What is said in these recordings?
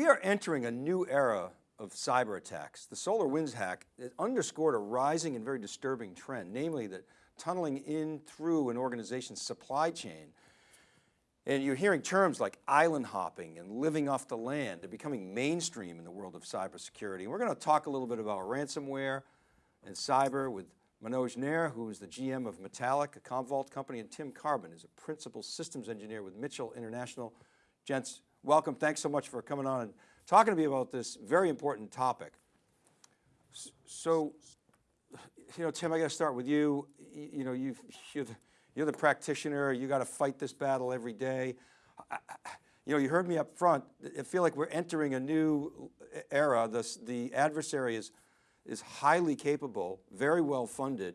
We are entering a new era of cyber attacks. The SolarWinds hack underscored a rising and very disturbing trend, namely that tunneling in through an organization's supply chain. And you're hearing terms like island hopping and living off the land. They're becoming mainstream in the world of cybersecurity. And we're going to talk a little bit about ransomware and cyber with Manoj Nair, who is the GM of Metallic, a Commvault company, and Tim Carbon is a principal systems engineer with Mitchell International. Gents, welcome. Thanks so much for coming on and talking to me about this very important topic. So, you know, Tim, I got to start with you. You, know, you you're, the, you're the practitioner. You got to fight this battle every day. I, you know, you heard me up front. I feel like we're entering a new era. This, the adversary is, is highly capable, very well funded.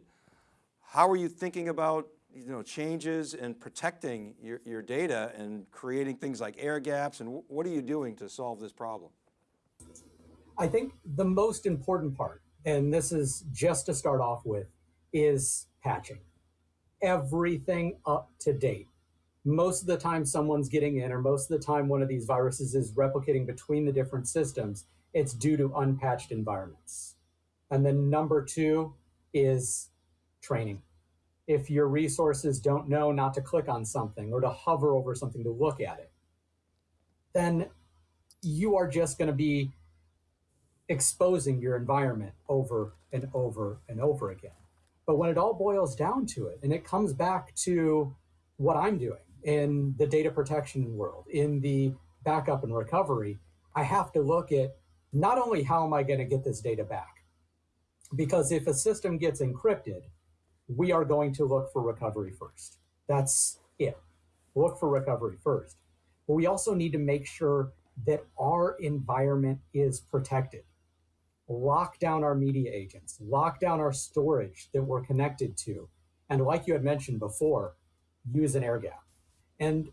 How are you thinking about you know, changes and protecting your, your data and creating things like air gaps and what are you doing to solve this problem? I think the most important part, and this is just to start off with, is patching. Everything up to date. Most of the time someone's getting in or most of the time one of these viruses is replicating between the different systems, it's due to unpatched environments. And then number two is training if your resources don't know not to click on something or to hover over something to look at it, then you are just going to be exposing your environment over and over and over again. But when it all boils down to it, and it comes back to what I'm doing in the data protection world, in the backup and recovery, I have to look at not only how am I going to get this data back, because if a system gets encrypted, we are going to look for recovery first. That's it. Look for recovery first. But we also need to make sure that our environment is protected. Lock down our media agents, lock down our storage that we're connected to. And like you had mentioned before, use an air gap. And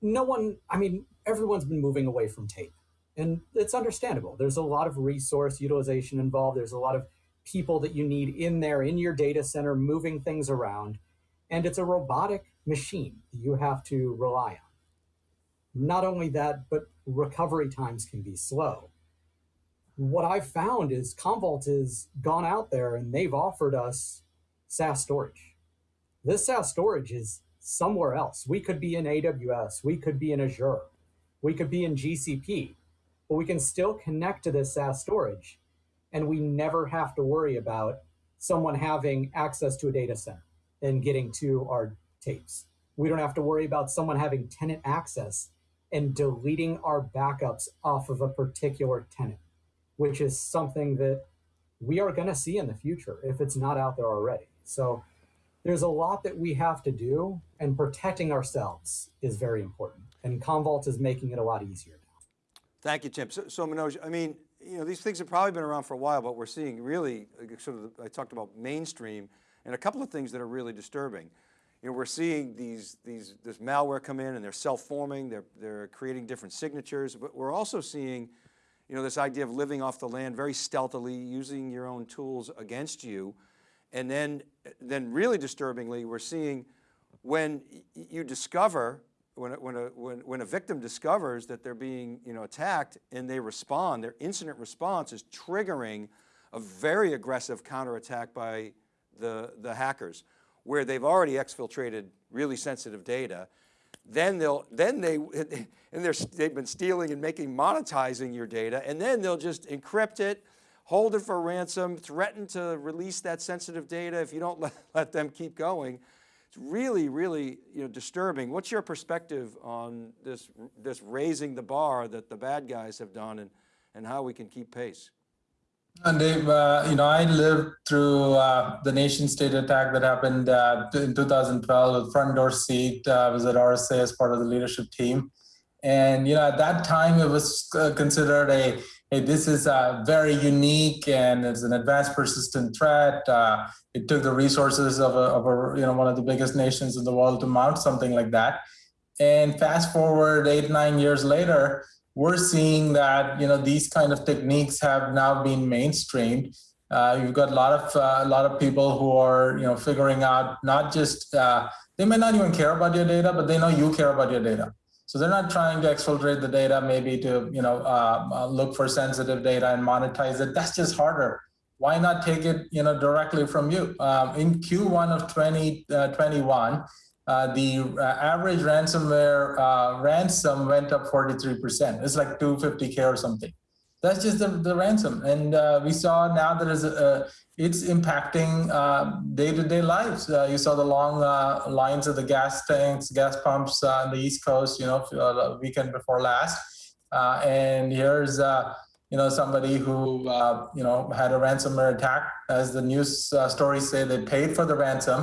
no one, I mean, everyone's been moving away from tape. And it's understandable. There's a lot of resource utilization involved. There's a lot of people that you need in there in your data center moving things around. And it's a robotic machine you have to rely on. Not only that, but recovery times can be slow. What I've found is Commvault has gone out there and they've offered us SaaS storage. This SaaS storage is somewhere else. We could be in AWS, we could be in Azure, we could be in GCP, but we can still connect to this SaaS storage and we never have to worry about someone having access to a data center and getting to our tapes. We don't have to worry about someone having tenant access and deleting our backups off of a particular tenant, which is something that we are going to see in the future if it's not out there already. So there's a lot that we have to do, and protecting ourselves is very important. And Commvault is making it a lot easier. Thank you, Tim. So, so Manoj, I mean, you know, these things have probably been around for a while, but we're seeing really sort of, I talked about mainstream and a couple of things that are really disturbing. You know, we're seeing these, these, this malware come in and they're self-forming, they're, they're creating different signatures, but we're also seeing, you know, this idea of living off the land very stealthily, using your own tools against you. And then, then really disturbingly, we're seeing when you discover when, when, a, when, when a victim discovers that they're being you know, attacked and they respond, their incident response is triggering a very aggressive counterattack by the, the hackers where they've already exfiltrated really sensitive data. Then they'll, then they, and they're, they've been stealing and making, monetizing your data, and then they'll just encrypt it, hold it for ransom, threaten to release that sensitive data if you don't let, let them keep going. It's really, really you know, disturbing. What's your perspective on this, this raising the bar that the bad guys have done and, and how we can keep pace? And Dave, uh, you know, I lived through uh, the nation state attack that happened uh, in 2012 with front door seat. Uh, I was at RSA as part of the leadership team. And, you know, at that time, it was uh, considered a hey, this is uh, very unique and it's an advanced persistent threat. Uh, it took the resources of, a, of a, you know, one of the biggest nations in the world to mount something like that. And fast forward eight, nine years later, we're seeing that you know these kind of techniques have now been mainstreamed. Uh, you've got a lot of uh, a lot of people who are you know figuring out not just uh, they may not even care about your data, but they know you care about your data. So they're not trying to exfiltrate the data, maybe to you know uh, uh, look for sensitive data and monetize it. That's just harder. Why not take it you know directly from you? Um, in Q1 of 2021, uh, the uh, average ransomware uh, ransom went up 43%. It's like 250k or something. That's just the, the ransom, and uh, we saw now that is a, it's impacting uh, day-to-day -day lives. Uh, you saw the long lines of the gas tanks, gas pumps on the East Coast, you know, the weekend before last, and here's you know, somebody who, uh, you know, had a ransomware attack. As the news uh, stories say, they paid for the ransom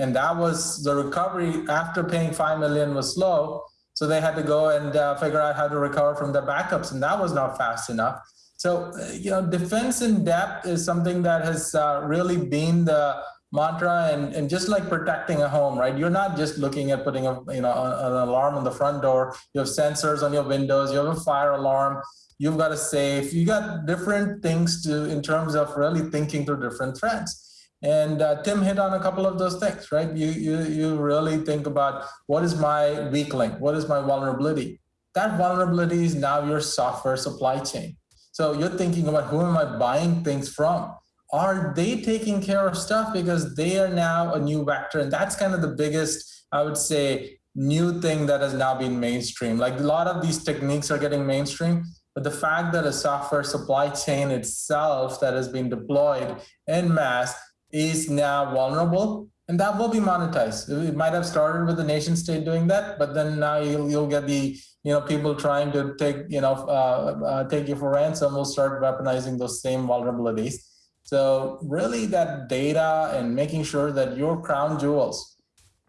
and that was the recovery after paying 5 million was slow. So they had to go and uh, figure out how to recover from their backups. And that was not fast enough. So, uh, you know, defense in depth is something that has uh, really been the mantra and, and just like protecting a home, right? You're not just looking at putting a, you know, an alarm on the front door. You have sensors on your windows, you have a fire alarm, you've got a safe, you got different things to, in terms of really thinking through different threats. And uh, Tim hit on a couple of those things, right? You, you, you really think about what is my weak link? What is my vulnerability? That vulnerability is now your software supply chain. So you're thinking about who am I buying things from? Are they taking care of stuff because they are now a new vector? And that's kind of the biggest, I would say, new thing that has now been mainstream. Like a lot of these techniques are getting mainstream, but the fact that a software supply chain itself that has been deployed in masse is now vulnerable and that will be monetized. It might have started with the nation state doing that, but then now you'll, you'll get the you know people trying to take you know uh, uh, take you for ransom will start weaponizing those same vulnerabilities. So really, that data and making sure that your crown jewels,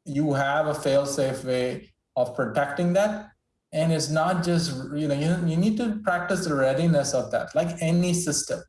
you have a fail-safe way of protecting that, and it's not just you know you, you need to practice the readiness of that, like any system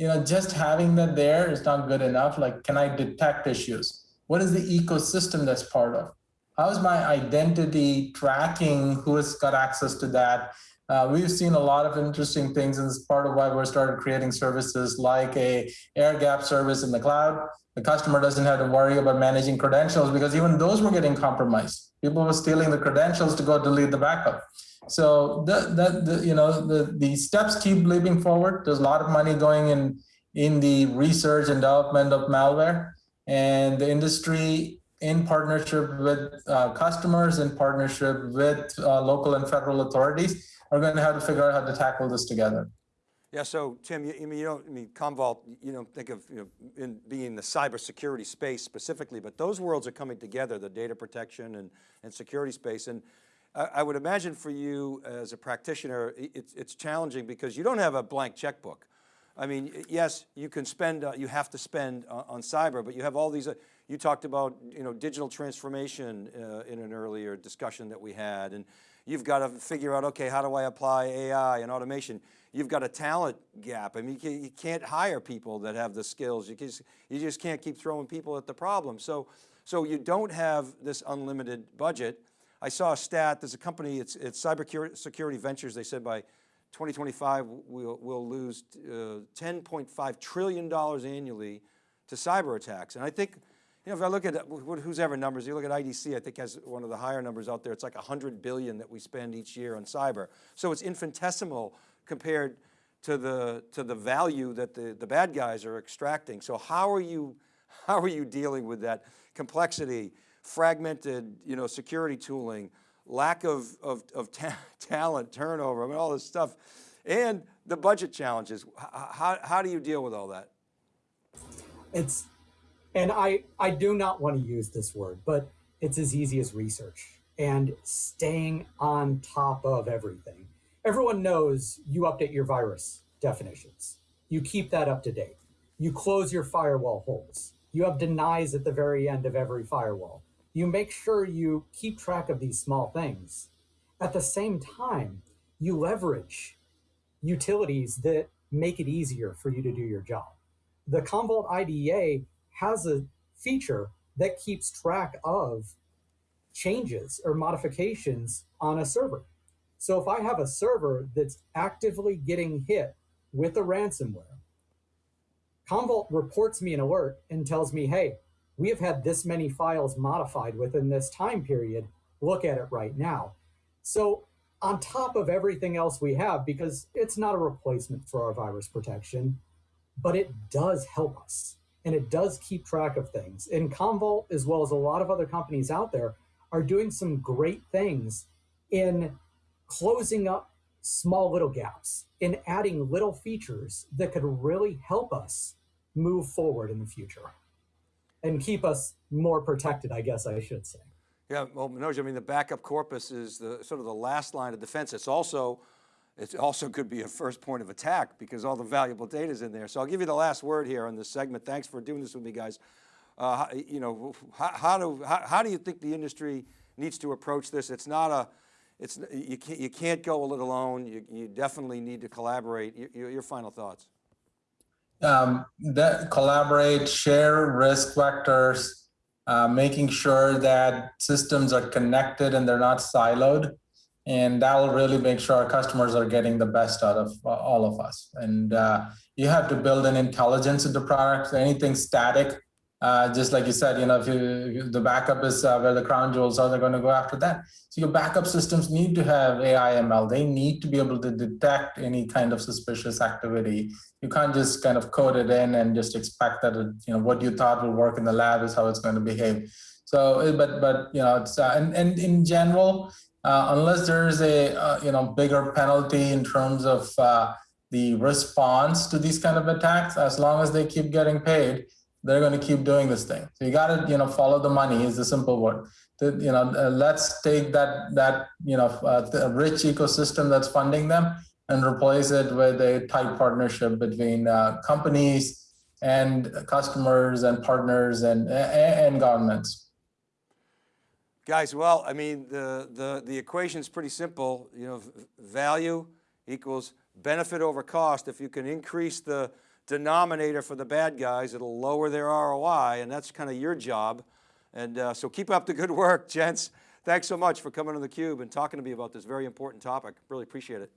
you know, just having that there is not good enough. Like, can I detect issues? What is the ecosystem that's part of? How's my identity tracking? Who has got access to that? Uh, we've seen a lot of interesting things, and it's part of why we started creating services like a air gap service in the cloud. The customer doesn't have to worry about managing credentials because even those were getting compromised. People were stealing the credentials to go delete the backup. So the, the, the, you know the, the steps keep leaping forward. There's a lot of money going in in the research and development of malware, and the industry in partnership with uh, customers, in partnership with uh, local and federal authorities, are going to have to figure out how to tackle this together. Yeah, so Tim, you, you don't, I mean, Commvault, you don't think of you know, in being the cybersecurity space specifically, but those worlds are coming together, the data protection and, and security space. And I would imagine for you as a practitioner, it's, it's challenging because you don't have a blank checkbook. I mean, yes, you can spend, uh, you have to spend uh, on cyber, but you have all these, uh, you talked about, you know, digital transformation uh, in an earlier discussion that we had, and you've got to figure out, okay, how do I apply AI and automation? You've got a talent gap. I mean, you can't hire people that have the skills. You just, you just can't keep throwing people at the problem. So, so you don't have this unlimited budget. I saw a stat, there's a company, it's, it's Cyber Security Ventures, they said by 2025 we'll, we'll lose uh, $10.5 trillion annually to cyber attacks. And I think, you know, if I look at who's ever numbers, you look at IDC, I think has one of the higher numbers out there, it's like 100 billion that we spend each year on cyber. So it's infinitesimal compared to the, to the value that the, the bad guys are extracting. So how are you, how are you dealing with that complexity? Fragmented, you know, security tooling, lack of, of, of ta talent, turnover, I mean, all this stuff, and the budget challenges. How, how do you deal with all that? It's, and I, I do not want to use this word, but it's as easy as research and staying on top of everything. Everyone knows you update your virus definitions. You keep that up to date. You close your firewall holes. You have denies at the very end of every firewall you make sure you keep track of these small things. At the same time, you leverage utilities that make it easier for you to do your job. The Commvault IDEA has a feature that keeps track of changes or modifications on a server. So if I have a server that's actively getting hit with a ransomware, Commvault reports me an alert and tells me, hey, we have had this many files modified within this time period. Look at it right now. So, on top of everything else we have, because it's not a replacement for our virus protection, but it does help us and it does keep track of things. And Commvault, as well as a lot of other companies out there, are doing some great things in closing up small little gaps, in adding little features that could really help us move forward in the future and keep us more protected, I guess I should say. Yeah, well, Manoj, I mean, the backup corpus is the sort of the last line of defense. It's also, it also could be a first point of attack because all the valuable data is in there. So I'll give you the last word here on this segment. Thanks for doing this with me, guys. Uh, you know, how, how do how, how do you think the industry needs to approach this? It's not a, it's you can't you can't go it alone. You you definitely need to collaborate. Your, your, your final thoughts. Um, that collaborate, share risk vectors, uh, making sure that systems are connected and they're not siloed. And that will really make sure our customers are getting the best out of uh, all of us. And uh, you have to build an intelligence into products. Anything static, uh, just like you said, you know, if, you, if the backup is uh, where the crown jewels are, they're going to go after that. So your backup systems need to have AI ML. They need to be able to detect any kind of suspicious activity you can't just kind of code it in and just expect that it, you know what you thought will work in the lab is how it's going to behave so uh, but but you know it's uh, and, and in general uh, unless there's a uh, you know bigger penalty in terms of uh, the response to these kind of attacks as long as they keep getting paid they're going to keep doing this thing so you got to you know follow the money is the simple word you know uh, let's take that that you know uh, rich ecosystem that's funding them and replace it with a tight partnership between uh, companies and customers and partners and, and, and governments. Guys, well, I mean, the, the, the equation's pretty simple. You know, value equals benefit over cost. If you can increase the denominator for the bad guys, it'll lower their ROI, and that's kind of your job. And uh, so keep up the good work, gents. Thanks so much for coming on theCUBE and talking to me about this very important topic. Really appreciate it.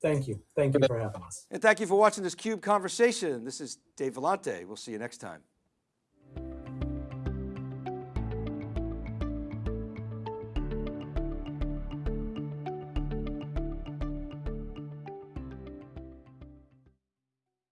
Thank you. Thank you for having us. And thank you for watching this CUBE conversation. This is Dave Vellante. We'll see you next time.